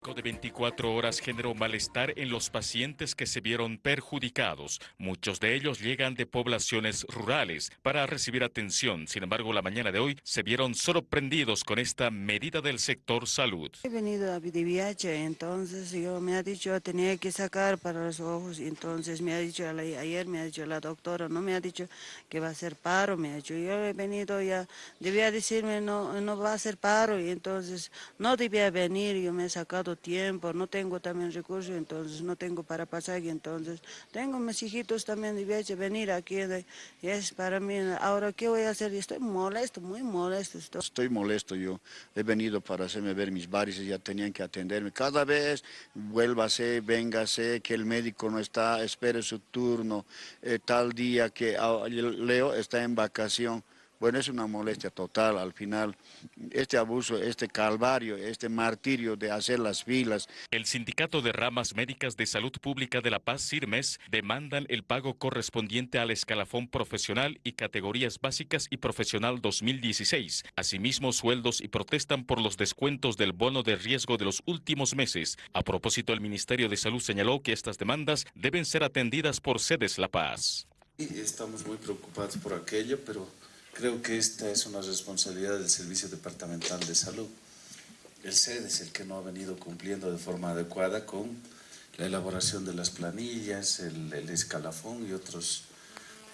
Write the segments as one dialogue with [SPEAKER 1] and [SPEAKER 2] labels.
[SPEAKER 1] de 24 horas generó malestar en los pacientes que se vieron perjudicados. Muchos de ellos llegan de poblaciones rurales para recibir atención. Sin embargo, la mañana de hoy se vieron sorprendidos con esta medida del sector salud.
[SPEAKER 2] He venido a viaje, entonces yo me ha dicho tenía que sacar para los ojos, entonces me ha dicho ayer me ha dicho la doctora, no me ha dicho que va a ser paro, me ha dicho yo he venido ya, debía decirme no, no va a ser paro y entonces no debía venir, yo me he sacado tiempo, no tengo también recursos, entonces no tengo para pasar, y entonces tengo mis hijitos también de venir aquí, y es para mí, ahora qué voy a hacer, estoy molesto, muy molesto. Estoy.
[SPEAKER 3] estoy molesto yo, he venido para hacerme ver mis varices, ya tenían que atenderme, cada vez vuélvase, véngase, que el médico no está, espere su turno, eh, tal día que ah, Leo está en vacación, bueno, es una molestia total al final. Este abuso, este calvario, este martirio de hacer las filas.
[SPEAKER 1] El Sindicato de Ramas Médicas de Salud Pública de La Paz, CIRMES, demandan el pago correspondiente al escalafón profesional y categorías básicas y profesional 2016. Asimismo, sueldos y protestan por los descuentos del bono de riesgo de los últimos meses. A propósito, el Ministerio de Salud señaló que estas demandas deben ser atendidas por sedes La Paz.
[SPEAKER 4] Estamos muy preocupados por aquello, pero Creo que esta es una responsabilidad del Servicio Departamental de Salud. El SED es el que no ha venido cumpliendo de forma adecuada con la elaboración de las planillas, el, escalafón y otros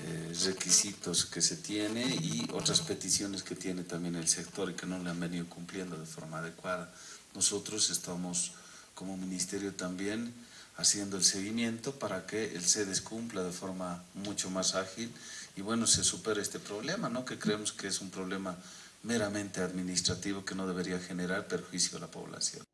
[SPEAKER 4] eh, requisitos que se tiene y otras peticiones que tiene también el sector y que no le han venido cumpliendo de forma adecuada. Nosotros estamos como ministerio también haciendo el seguimiento para que el SEDES cumpla de forma mucho más ágil y bueno, se supere este problema, ¿no? que creemos que es un problema meramente administrativo que no debería generar perjuicio a la población.